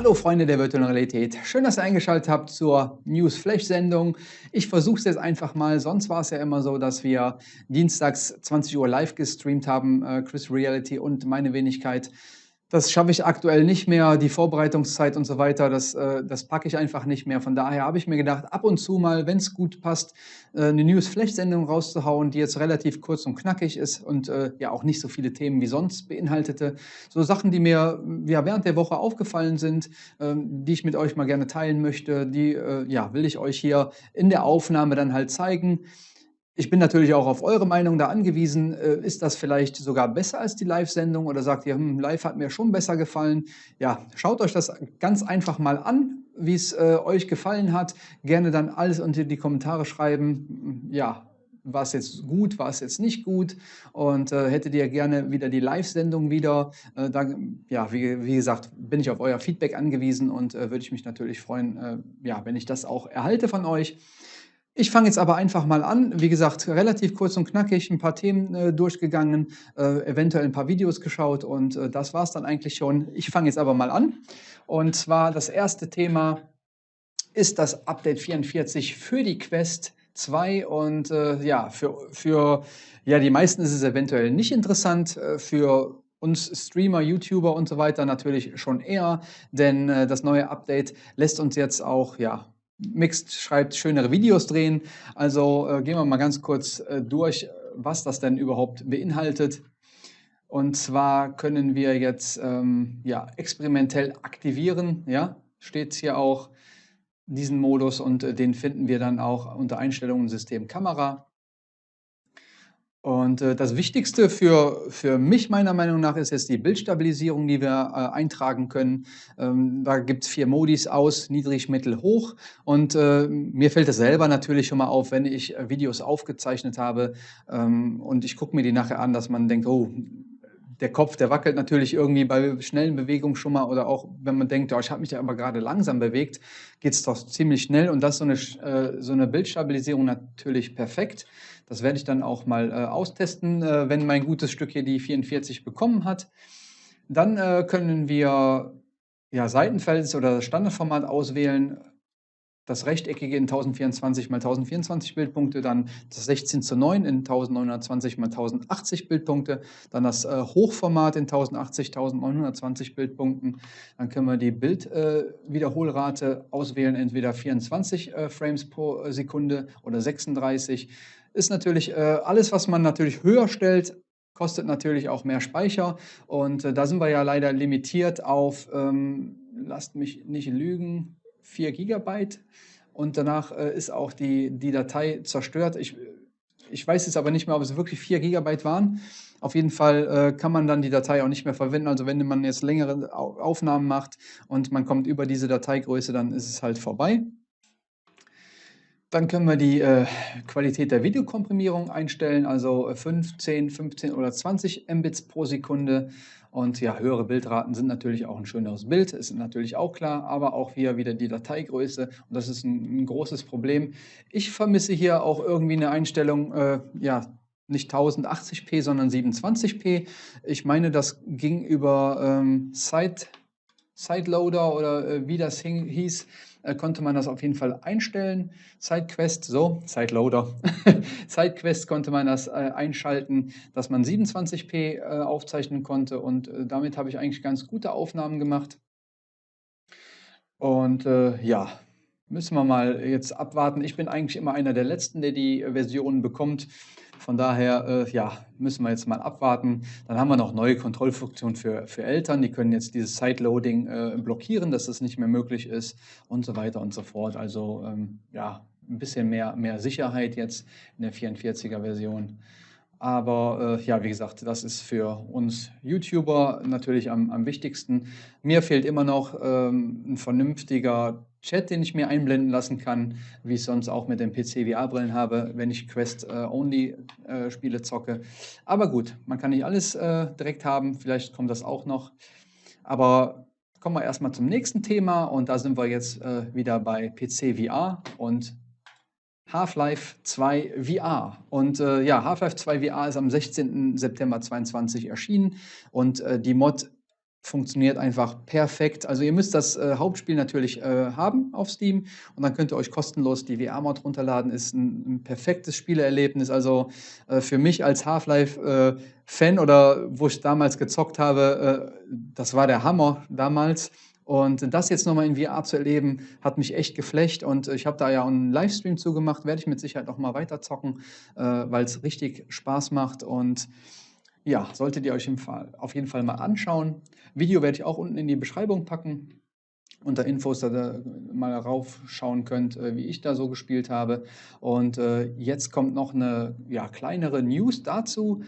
Hallo Freunde der virtuellen Realität. Schön, dass ihr eingeschaltet habt zur News Flash Sendung. Ich versuche es jetzt einfach mal. Sonst war es ja immer so, dass wir dienstags 20 Uhr live gestreamt haben, äh, Chris Reality und meine Wenigkeit. Das schaffe ich aktuell nicht mehr, die Vorbereitungszeit und so weiter, das, äh, das packe ich einfach nicht mehr. Von daher habe ich mir gedacht, ab und zu mal, wenn es gut passt, äh, eine News-Flash-Sendung rauszuhauen, die jetzt relativ kurz und knackig ist und äh, ja auch nicht so viele Themen wie sonst beinhaltete. So Sachen, die mir ja, während der Woche aufgefallen sind, ähm, die ich mit euch mal gerne teilen möchte, die äh, ja, will ich euch hier in der Aufnahme dann halt zeigen. Ich bin natürlich auch auf eure Meinung da angewiesen. Äh, ist das vielleicht sogar besser als die Live-Sendung oder sagt ihr, hm, live hat mir schon besser gefallen? Ja, schaut euch das ganz einfach mal an, wie es äh, euch gefallen hat. Gerne dann alles unter die Kommentare schreiben. Ja, war es jetzt gut, war es jetzt nicht gut und äh, hättet ihr gerne wieder die Live-Sendung wieder, äh, dann, ja, wie, wie, gesagt, bin ich auf euer Feedback angewiesen und äh, würde ich mich natürlich freuen, äh, ja, wenn ich das auch erhalte von euch. Ich fange jetzt aber einfach mal an. Wie gesagt, relativ kurz und knackig, ein paar Themen äh, durchgegangen, äh, eventuell ein paar Videos geschaut und äh, das war es dann eigentlich schon. Ich fange jetzt aber mal an. Und zwar das erste Thema ist das Update 44 für die Quest 2 und äh, ja, für, für ja, die meisten ist es eventuell nicht interessant, äh, für uns Streamer, YouTuber und so weiter natürlich schon eher, denn äh, das neue Update lässt uns jetzt auch ja, Mixed schreibt, schönere Videos drehen. Also äh, gehen wir mal ganz kurz äh, durch, was das denn überhaupt beinhaltet. Und zwar können wir jetzt ähm, ja, experimentell aktivieren, ja, steht hier auch, diesen Modus und äh, den finden wir dann auch unter Einstellungen System Kamera. Und äh, das Wichtigste für, für mich meiner Meinung nach ist jetzt die Bildstabilisierung, die wir äh, eintragen können. Ähm, da gibt es vier Modis aus, niedrig, mittel, hoch. Und äh, mir fällt es selber natürlich schon mal auf, wenn ich äh, Videos aufgezeichnet habe ähm, und ich gucke mir die nachher an, dass man denkt, oh, der Kopf, der wackelt natürlich irgendwie bei schnellen Bewegungen schon mal oder auch wenn man denkt, oh, ich habe mich ja aber gerade langsam bewegt, geht es doch ziemlich schnell und das so eine, äh, so eine Bildstabilisierung natürlich perfekt. Das werde ich dann auch mal äh, austesten, äh, wenn mein gutes Stück hier die 44 bekommen hat. Dann äh, können wir ja, Seitenfels oder Standardformat auswählen, das rechteckige in 1024 x 1024 Bildpunkte, dann das 16 zu 9 in 1920 x 1080 Bildpunkte, dann das äh, Hochformat in 1080 1920 Bildpunkten. Dann können wir die Bildwiederholrate äh, auswählen, entweder 24 äh, Frames pro Sekunde oder 36 ist natürlich äh, alles, was man natürlich höher stellt, kostet natürlich auch mehr Speicher. Und äh, da sind wir ja leider limitiert auf, ähm, lasst mich nicht lügen, 4 Gigabyte. Und danach äh, ist auch die, die Datei zerstört. Ich, ich weiß jetzt aber nicht mehr, ob es wirklich 4 Gigabyte waren. Auf jeden Fall äh, kann man dann die Datei auch nicht mehr verwenden. Also wenn man jetzt längere Aufnahmen macht und man kommt über diese Dateigröße, dann ist es halt vorbei. Dann können wir die äh, Qualität der Videokomprimierung einstellen, also 15, äh, 15 oder 20 Mbits pro Sekunde. Und ja, höhere Bildraten sind natürlich auch ein schöneres Bild, ist natürlich auch klar, aber auch hier wieder die Dateigröße und das ist ein, ein großes Problem. Ich vermisse hier auch irgendwie eine Einstellung, äh, ja, nicht 1080p, sondern 720p. Ich meine, das ging über ähm, Side, Sideloader oder äh, wie das hieß äh, konnte man das auf jeden Fall einstellen. SideQuest, so, SideLoader. SideQuest konnte man das äh, einschalten, dass man 27p äh, aufzeichnen konnte und äh, damit habe ich eigentlich ganz gute Aufnahmen gemacht. Und äh, ja, müssen wir mal jetzt abwarten. Ich bin eigentlich immer einer der Letzten, der die Versionen bekommt. Von daher äh, ja, müssen wir jetzt mal abwarten. Dann haben wir noch neue Kontrollfunktionen für, für Eltern. Die können jetzt dieses Sideloading äh, blockieren, dass das nicht mehr möglich ist und so weiter und so fort. Also ähm, ja, ein bisschen mehr, mehr Sicherheit jetzt in der 44er Version. Aber äh, ja, wie gesagt, das ist für uns YouTuber natürlich am, am wichtigsten. Mir fehlt immer noch ähm, ein vernünftiger Chat, den ich mir einblenden lassen kann, wie ich sonst auch mit den PC-VR-Brillen habe, wenn ich Quest-Only-Spiele äh, zocke. Aber gut, man kann nicht alles äh, direkt haben, vielleicht kommt das auch noch. Aber kommen wir erstmal zum nächsten Thema und da sind wir jetzt äh, wieder bei PC-VR und Half-Life 2 VR. Und äh, ja, Half-Life 2 VR ist am 16. September 2022 erschienen und äh, die Mod funktioniert einfach perfekt. Also ihr müsst das äh, Hauptspiel natürlich äh, haben auf Steam und dann könnt ihr euch kostenlos die VR-Mod runterladen. Ist ein, ein, perfektes Spielerlebnis. Also äh, für mich als Half-Life-Fan äh, oder wo ich damals gezockt habe, äh, das war der Hammer damals. Und das jetzt nochmal in VR zu erleben, hat mich echt geflecht. Und ich habe da ja einen Livestream zugemacht, werde ich mit Sicherheit noch mal weiter zocken, äh, weil es richtig Spaß macht. Und ja, solltet ihr euch im Fall, auf jeden Fall mal anschauen. Video werde ich auch unten in die Beschreibung packen. Unter Infos, da ihr mal raufschauen könnt, äh, wie ich da so gespielt habe. Und äh, jetzt kommt noch eine ja, kleinere News dazu.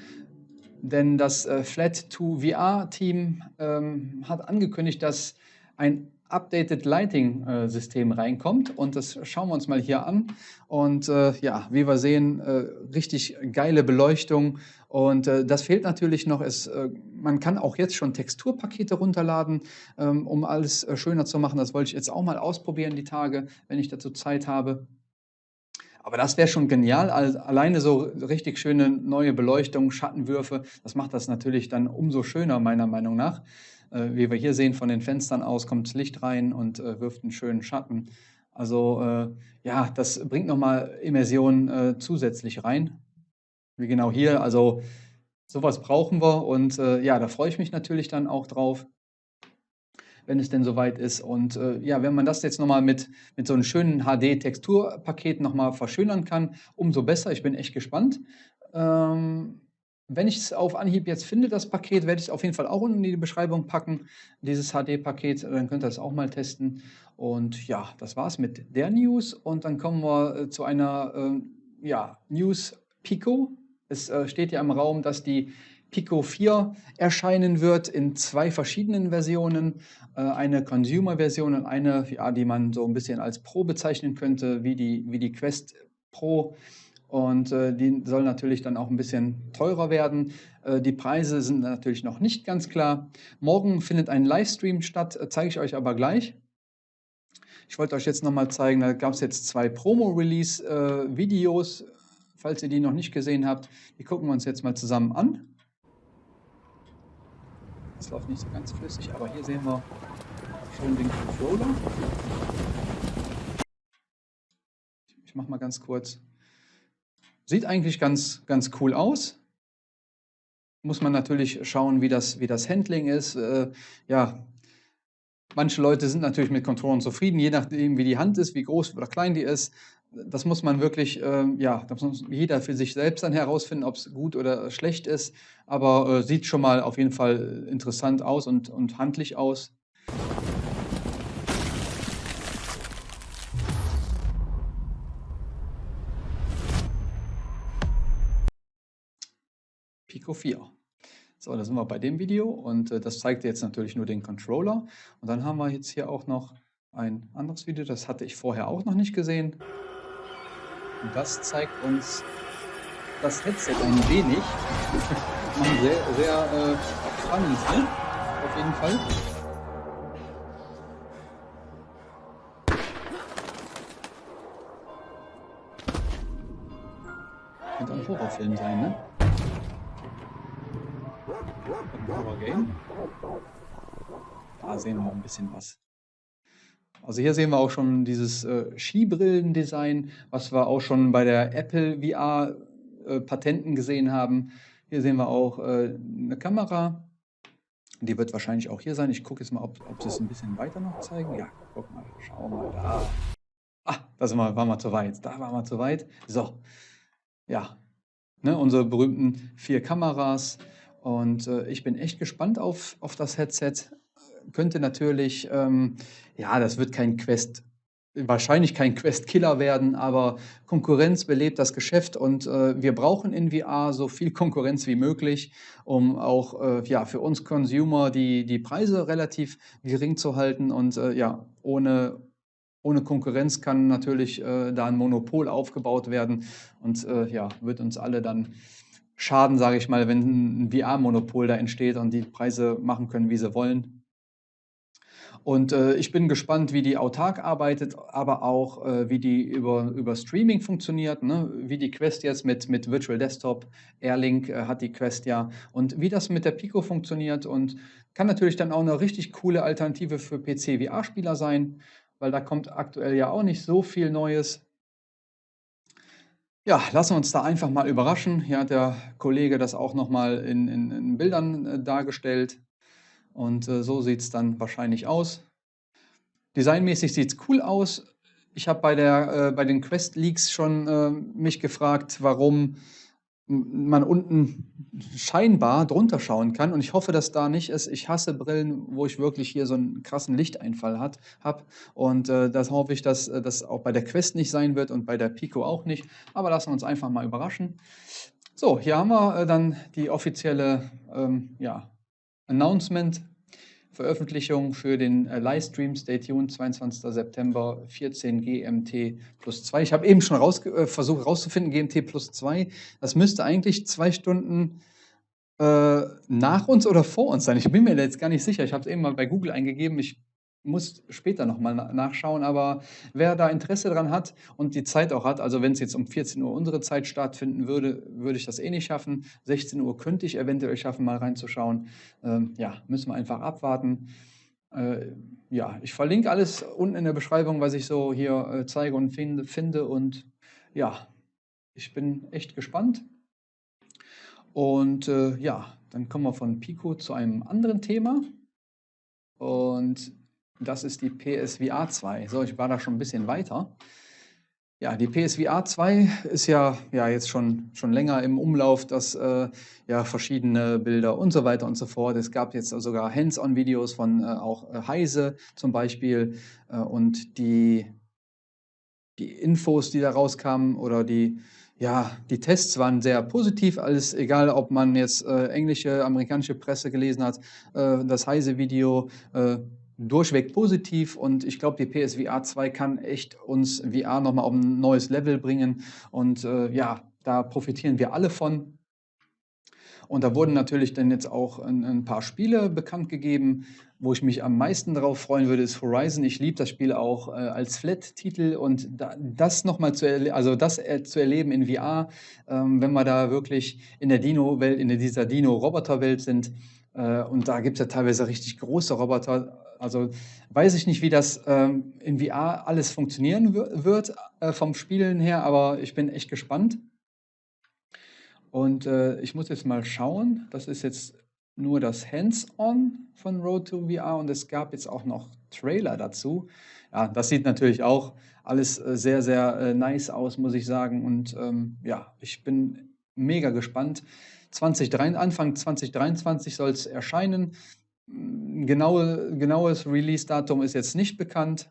Denn das äh, Flat2VR-Team ähm, hat angekündigt, dass ein Updated Lighting äh, System reinkommt. Und das schauen wir uns mal hier an. Und äh, ja, wie wir sehen, äh, richtig geile Beleuchtung. Und äh, das fehlt natürlich noch, es, äh, man kann auch jetzt schon Texturpakete runterladen, ähm, um alles äh, schöner zu machen, das wollte ich jetzt auch mal ausprobieren die Tage, wenn ich dazu Zeit habe. Aber das wäre schon genial, alleine so richtig schöne neue Beleuchtung, Schattenwürfe, das macht das natürlich dann umso schöner meiner Meinung nach. Äh, wie wir hier sehen, von den Fenstern aus kommt Licht rein und äh, wirft einen schönen Schatten. Also äh, ja, das bringt nochmal Immersion zusätzlich rein. Wie genau hier, also sowas brauchen wir und ja, da freue ich mich natürlich dann auch drauf wenn es denn soweit ist. Und äh, ja, wenn man das jetzt nochmal mit, mit so einem schönen HD-Texturpaket nochmal verschönern kann, umso besser. Ich bin echt gespannt. Ähm, wenn ich es auf Anhieb jetzt finde, das Paket, werde ich es auf jeden Fall auch unten in die Beschreibung packen, dieses HD-Paket, dann könnt ihr es auch mal testen. Und ja, das war's mit der News und dann kommen wir äh, zu einer äh, ja, News Pico. Es äh, steht ja im Raum, dass die Pico 4 erscheinen wird in zwei verschiedenen Versionen. Äh, eine Consumer-Version und eine, ja, die man so ein bisschen als Pro bezeichnen könnte, wie die, wie die Quest Pro. Und äh, die soll natürlich dann auch ein bisschen teurer werden. Äh, die Preise sind natürlich noch nicht ganz klar. Morgen findet ein Livestream statt, äh, zeige ich euch aber gleich. Ich wollte euch jetzt nochmal zeigen, da gab es jetzt zwei Promo-Release-Videos, falls ihr die noch nicht gesehen habt. Die gucken wir uns jetzt mal zusammen an. Das läuft nicht so ganz flüssig, aber hier sehen wir schon den Controller. Ich mache mal ganz kurz Sieht eigentlich ganz, ganz cool aus. Muss man natürlich schauen, wie das, wie das Handling ist. Äh, ja, manche Leute sind natürlich mit Controllern zufrieden, je nachdem, wie die Hand ist, wie groß oder klein die ist. Das muss man wirklich, äh, ja, das muss jeder für sich selbst dann herausfinden, ob es gut oder schlecht ist. Aber äh, sieht schon mal auf jeden Fall interessant aus und, und handlich aus. Pico 4. So, da sind wir bei dem Video und äh, das zeigt jetzt natürlich nur den Controller. Und dann haben wir jetzt hier auch noch ein anderes Video, das hatte ich vorher auch noch nicht gesehen. Das zeigt uns das Headset ein wenig. sehr, sehr äh, spannend, ne? auf jeden Fall. Könnte ein Horrorfilm sein, ne? Horror-Game. Da sehen wir ein bisschen was. Also hier sehen wir auch schon dieses äh, Skibrillen-Design, was wir auch schon bei der Apple VR-Patenten äh, gesehen haben. Hier sehen wir auch äh, eine Kamera. Die wird wahrscheinlich auch hier sein. Ich gucke jetzt mal, ob, ob sie es ein bisschen weiter noch zeigen. Ja, guck mal, schau mal da. Ah, da sind wir, waren wir zu weit. Da waren wir zu weit. So, ja, ne, unsere berühmten vier Kameras. Und äh, ich bin echt gespannt auf, auf das Headset. Könnte natürlich, ähm, ja, das wird kein Quest, wahrscheinlich kein Quest-Killer werden, aber Konkurrenz belebt das Geschäft und äh, wir brauchen in VR so viel Konkurrenz wie möglich, um auch äh, ja, für uns Consumer die, die Preise relativ gering zu halten. Und äh, ja, ohne, ohne Konkurrenz kann natürlich äh, da ein Monopol aufgebaut werden und äh, ja, wird uns alle dann Schaden, sage ich mal, wenn ein VR-Monopol da entsteht und die Preise machen können, wie sie wollen. Und äh, ich bin gespannt, wie die autark arbeitet, aber auch äh, wie die über, über Streaming funktioniert, ne? wie die Quest jetzt mit, mit Virtual Desktop, Airlink äh, hat die Quest ja und wie das mit der Pico funktioniert und kann natürlich dann auch eine richtig coole Alternative für PC-VR-Spieler sein, weil da kommt aktuell ja auch nicht so viel Neues. Ja, lassen wir uns da einfach mal überraschen. Hier hat der Kollege das auch nochmal in, in, in Bildern äh, dargestellt. Und äh, so sieht es dann wahrscheinlich aus. Designmäßig sieht es cool aus. Ich habe bei, äh, bei den Quest Leaks schon äh, mich gefragt, warum man unten scheinbar drunter schauen kann. Und ich hoffe, dass da nicht ist. Ich hasse Brillen, wo ich wirklich hier so einen krassen Lichteinfall habe. Und äh, das hoffe ich, dass äh, das auch bei der Quest nicht sein wird und bei der Pico auch nicht. Aber lassen wir uns einfach mal überraschen. So, hier haben wir äh, dann die offizielle ähm, ja, Announcement Veröffentlichung für den äh, Livestream. Stay tuned, 22. September, 14 GMT plus 2. Ich habe eben schon raus, äh, versucht herauszufinden, GMT plus 2. Das müsste eigentlich zwei Stunden äh, nach uns oder vor uns sein. Ich bin mir jetzt gar nicht sicher. Ich habe es eben mal bei Google eingegeben. Ich muss später nochmal nachschauen, aber wer da Interesse dran hat und die Zeit auch hat, also wenn es jetzt um 14 Uhr unsere Zeit stattfinden würde, würde ich das eh nicht schaffen. 16 Uhr könnte ich eventuell schaffen, mal reinzuschauen. Ähm, ja, müssen wir einfach abwarten. Äh, ja, ich verlinke alles unten in der Beschreibung, was ich so hier äh, zeige und finde, finde und ja, ich bin echt gespannt. Und äh, ja, dann kommen wir von Pico zu einem anderen Thema. Und das ist die PSVR 2. So, ich war da schon ein bisschen weiter. Ja, die PSVR 2 ist ja, ja jetzt schon, schon länger im Umlauf, dass äh, ja verschiedene Bilder und so weiter und so fort. Es gab jetzt sogar Hands-on-Videos von äh, auch äh, Heise zum Beispiel äh, und die, die Infos, die da rauskamen oder die, ja, die Tests waren sehr positiv, alles egal, ob man jetzt äh, englische, amerikanische Presse gelesen hat, äh, das Heise-Video durchweg positiv und ich glaube, die PSVR 2 kann echt uns VR nochmal auf ein neues Level bringen und äh, ja, da profitieren wir alle von. Und da wurden natürlich dann jetzt auch ein, ein paar Spiele bekannt gegeben. Wo ich mich am meisten darauf freuen würde, ist Horizon. Ich liebe das Spiel auch äh, als Flat-Titel und da, das nochmal zu, also das äh, zu erleben in VR, ähm, wenn wir da wirklich in der Dino-Welt, in dieser Dino-Roboter-Welt sind. Äh, und da gibt es ja teilweise richtig große Roboter also weiß ich nicht, wie das ähm, in VR alles funktionieren wird äh, vom Spielen her, aber ich bin echt gespannt. Und äh, ich muss jetzt mal schauen. Das ist jetzt nur das Hands-on von Road to VR und es gab jetzt auch noch Trailer dazu. Ja, das sieht natürlich auch alles äh, sehr, sehr äh, nice aus, muss ich sagen. Und ähm, ja, ich bin mega gespannt. 2023, Anfang 2023 soll es erscheinen. Genaue, genaues Release-Datum ist jetzt nicht bekannt.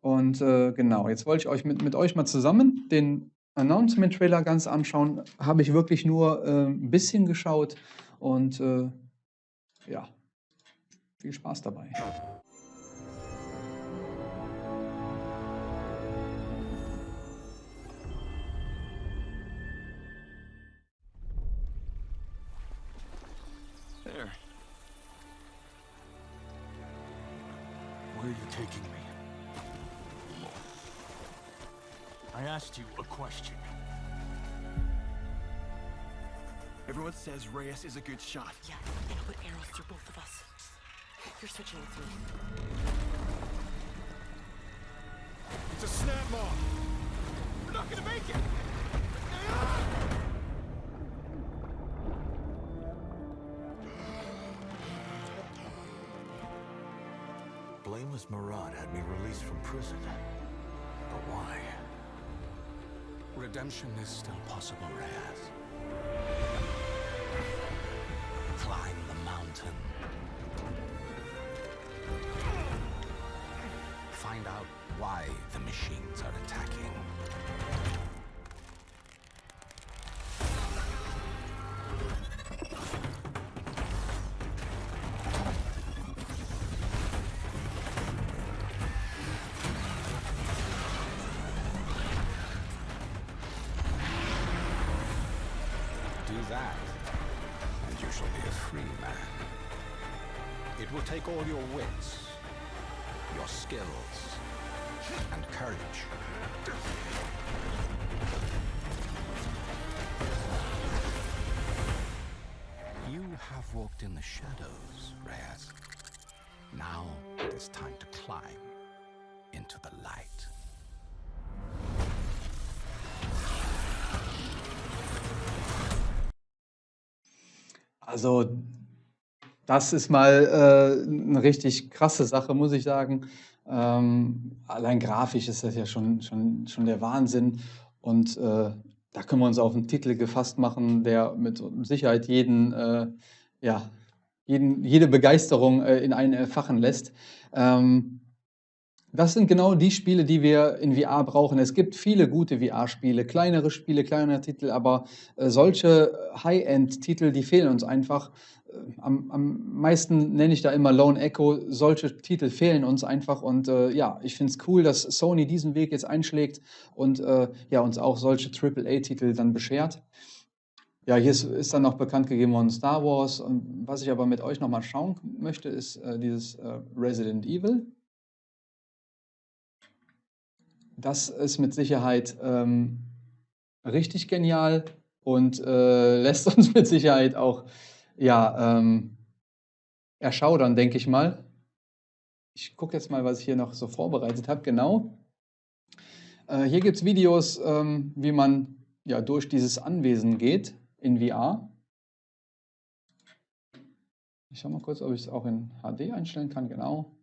Und äh, genau, jetzt wollte ich euch mit, mit euch mal zusammen den Announcement-Trailer ganz anschauen. Habe ich wirklich nur äh, ein bisschen geschaut und äh, ja, viel Spaß dabei. Says Reyes is a good shot. Yeah, and I'll put arrows through both of us. You're switching with me. It's a snap mob. We're not gonna make it. Blameless Murad had me released from prison. But why? Redemption is still possible, Reyes. Mountain. Find out why the machines are attacking. Do that, and you shall be a free man. It will take all your wits, your skills and courage. You have walked in the shadows, Reyes. Now it is time to climb into the light. Also, das ist mal äh, eine richtig krasse Sache, muss ich sagen. Ähm, allein grafisch ist das ja schon, schon, schon der Wahnsinn. Und äh, da können wir uns auf einen Titel gefasst machen, der mit Sicherheit jeden, äh, ja, jeden, jede Begeisterung äh, in einen erfachen lässt. Ähm, das sind genau die Spiele, die wir in VR brauchen. Es gibt viele gute VR-Spiele, kleinere Spiele, kleinere Titel, aber äh, solche High-End-Titel, die fehlen uns einfach. Äh, am, am, meisten nenne ich da immer Lone Echo. Solche Titel fehlen uns einfach. Und äh, ja, ich finde es cool, dass Sony diesen Weg jetzt einschlägt und äh, ja, uns auch solche AAA-Titel dann beschert. Ja, hier ist, ist, dann noch bekannt gegeben worden Star Wars. Und was ich aber mit euch nochmal schauen möchte, ist äh, dieses äh, Resident Evil. Das ist mit Sicherheit ähm, richtig genial und äh, lässt uns mit Sicherheit auch ja, ähm, erschaudern, denke ich mal. Ich gucke jetzt mal, was ich hier noch so vorbereitet habe. Genau. Äh, hier gibt es Videos, ähm, wie man ja, durch dieses Anwesen geht in VR. Ich schaue mal kurz, ob ich es auch in HD einstellen kann. Genau.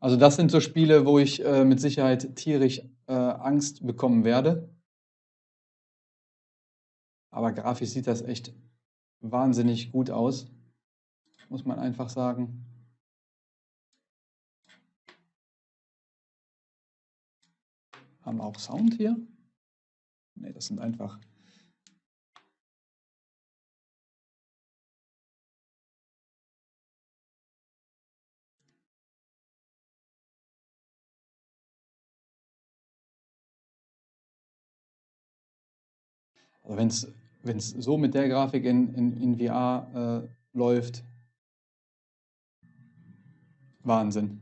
Also das sind so Spiele, wo ich äh, mit Sicherheit tierisch äh, Angst bekommen werde. Aber grafisch sieht das echt wahnsinnig gut aus, muss man einfach sagen. Haben wir auch Sound hier? Ne, das sind einfach Also wenn es so mit der Grafik in, in, in VR äh, läuft, Wahnsinn.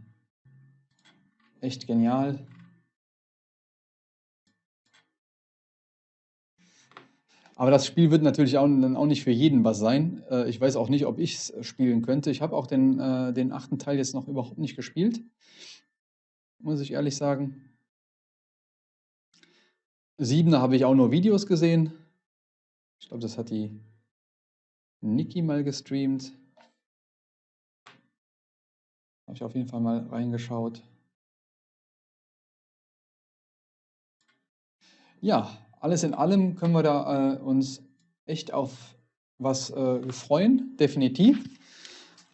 Echt genial. Aber das Spiel wird natürlich auch, dann auch nicht für jeden was sein. Äh, ich weiß auch nicht, ob ich es spielen könnte. Ich habe auch den, äh, den achten Teil jetzt noch überhaupt nicht gespielt. Muss ich ehrlich sagen. Siebener habe ich auch nur Videos gesehen. Ich glaube, das hat die Niki mal gestreamt. Habe ich auf jeden Fall mal reingeschaut. Ja, alles in allem können wir da äh, uns echt auf was äh, freuen, definitiv.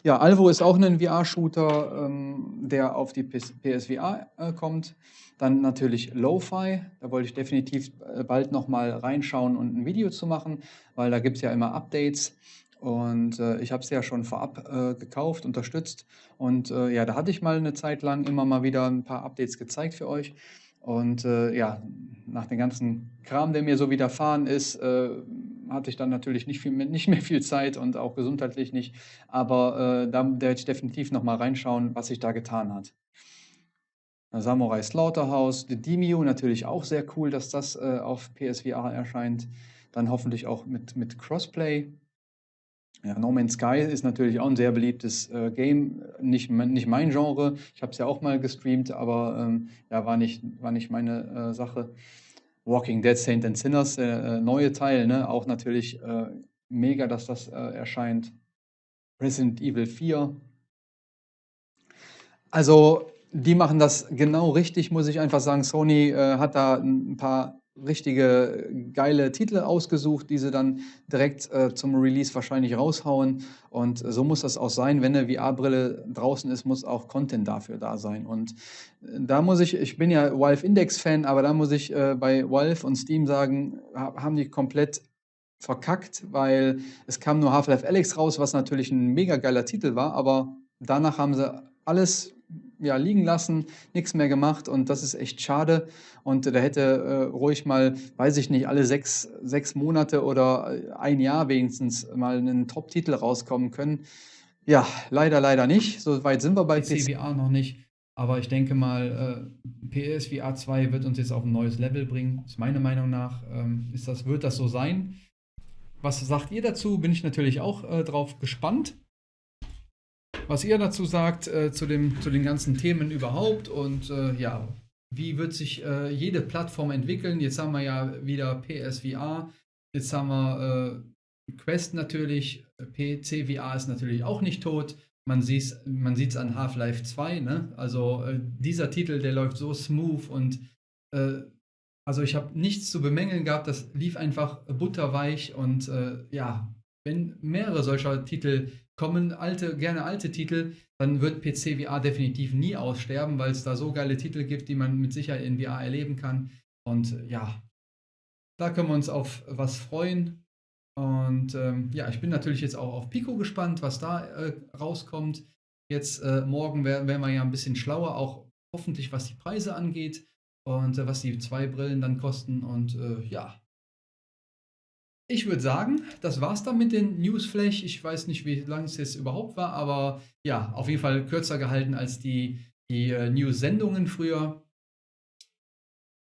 Ja, Alvo ist auch ein VR-Shooter, ähm, der auf die PSVR äh, kommt. Dann natürlich Lo-Fi, da wollte ich definitiv äh, bald nochmal reinschauen und ein Video zu machen, weil da gibt es ja immer Updates. Und äh, ich habe es ja schon vorab äh, gekauft, unterstützt. Und äh, ja, da hatte ich mal eine Zeit lang immer mal wieder ein paar Updates gezeigt für euch. Und äh, ja, nach dem ganzen Kram, der mir so widerfahren ist, äh, hatte ich dann natürlich nicht, viel, nicht mehr viel Zeit und auch gesundheitlich nicht. Aber äh, da werde ich definitiv nochmal reinschauen, was sich da getan hat. Samurai Slaughterhouse, The Demio natürlich auch sehr cool, dass das äh, auf PSVR erscheint. Dann hoffentlich auch mit, mit Crossplay. Ja, no Man's Sky ist natürlich auch ein sehr beliebtes äh, Game, nicht, nicht mein Genre. Ich habe es ja auch mal gestreamt, aber ähm, ja, war nicht, war nicht meine äh, Sache. Walking Dead, Saint and Sinners, der äh, neue Teil, ne? auch natürlich äh, mega, dass das äh, erscheint. Resident Evil 4. Also, die machen das genau richtig, muss ich einfach sagen. Sony äh, hat da ein paar richtige geile Titel ausgesucht, die sie dann direkt äh, zum Release wahrscheinlich raushauen. Und so muss das auch sein. Wenn eine VR-Brille draußen ist, muss auch Content dafür da sein. Und äh, da muss ich, ich bin ja Valve Index-Fan, aber da muss ich äh, bei Valve und Steam sagen, haben die komplett verkackt, weil es kam nur Half-Life Alex raus, was natürlich ein mega geiler Titel war, aber danach haben sie alles ja, liegen lassen, nichts mehr gemacht und das ist echt schade. Und da hätte äh, ruhig mal, weiß ich nicht, alle sechs, sechs Monate oder ein Jahr wenigstens mal einen Top-Titel rauskommen können. Ja, leider, leider nicht. So weit sind wir bei PC. PCVR noch nicht. Aber ich denke mal, äh, PSVR 2 wird uns jetzt auf ein neues Level bringen. Ist meiner Meinung nach, ähm, ist das, wird das so sein. Was sagt ihr dazu? Bin ich natürlich auch äh, drauf gespannt. Was ihr dazu sagt, äh, zu, dem, zu den ganzen Themen überhaupt und äh, ja, wie wird sich äh, jede Plattform entwickeln? Jetzt haben wir ja wieder PSVR, jetzt haben wir äh, Quest natürlich, PCVR ist natürlich auch nicht tot. Man sieht es man sieht's an Half-Life 2, ne? Also äh, dieser Titel, der läuft so smooth und äh, also ich habe nichts zu bemängeln gehabt, das lief einfach butterweich und äh, ja, wenn mehrere solcher Titel kommen, alte, gerne alte Titel, dann wird PC VR definitiv nie aussterben, weil es da so geile Titel gibt, die man mit Sicherheit in VR erleben kann. Und äh, ja, da können wir uns auf was freuen. Und ähm, ja, ich bin natürlich jetzt auch auf Pico gespannt, was da äh, rauskommt. Jetzt äh, morgen werden wir ja ein bisschen schlauer, auch hoffentlich was die Preise angeht und äh, was die zwei Brillen dann kosten. Und äh, ja, ich würde sagen, das war's dann mit den Newsflash. Ich weiß nicht, wie lang es jetzt überhaupt war, aber ja, auf jeden Fall kürzer gehalten als die, die äh, News-Sendungen früher.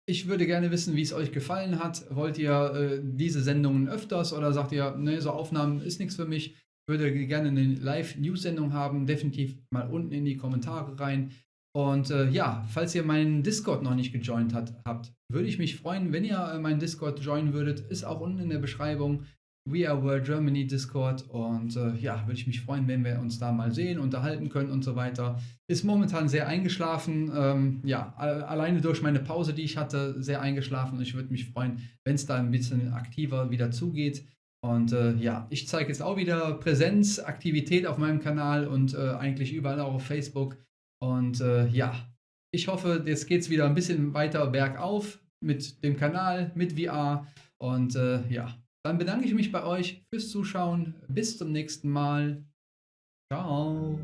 Ich würde gerne wissen, wie es euch gefallen hat. Wollt ihr äh, diese Sendungen öfters oder sagt ihr, ne, so Aufnahmen ist nichts für mich? Würde gerne eine Live-News-Sendung haben. Definitiv mal unten in die Kommentare rein. Und äh, ja, falls ihr meinen Discord noch nicht gejoint hat, habt, würde ich mich freuen, wenn ihr äh, meinen Discord joinen würdet. Ist auch unten in der Beschreibung. We Are World Germany Discord. Und äh, ja, würde ich mich freuen, wenn wir uns da mal sehen, unterhalten können und so weiter. Ist momentan sehr eingeschlafen. Ähm, ja, alleine durch meine Pause, die ich hatte, sehr eingeschlafen. Und ich würde mich freuen, wenn es da ein bisschen aktiver wieder zugeht. Und äh, ja, ich zeige jetzt auch wieder Präsenz, Aktivität auf meinem Kanal und äh, eigentlich überall auch auf Facebook. Und äh, ja, ich hoffe, jetzt geht es wieder ein bisschen weiter bergauf mit dem Kanal, mit VR. Und äh, ja, dann bedanke ich mich bei euch fürs Zuschauen. Bis zum nächsten Mal. Ciao.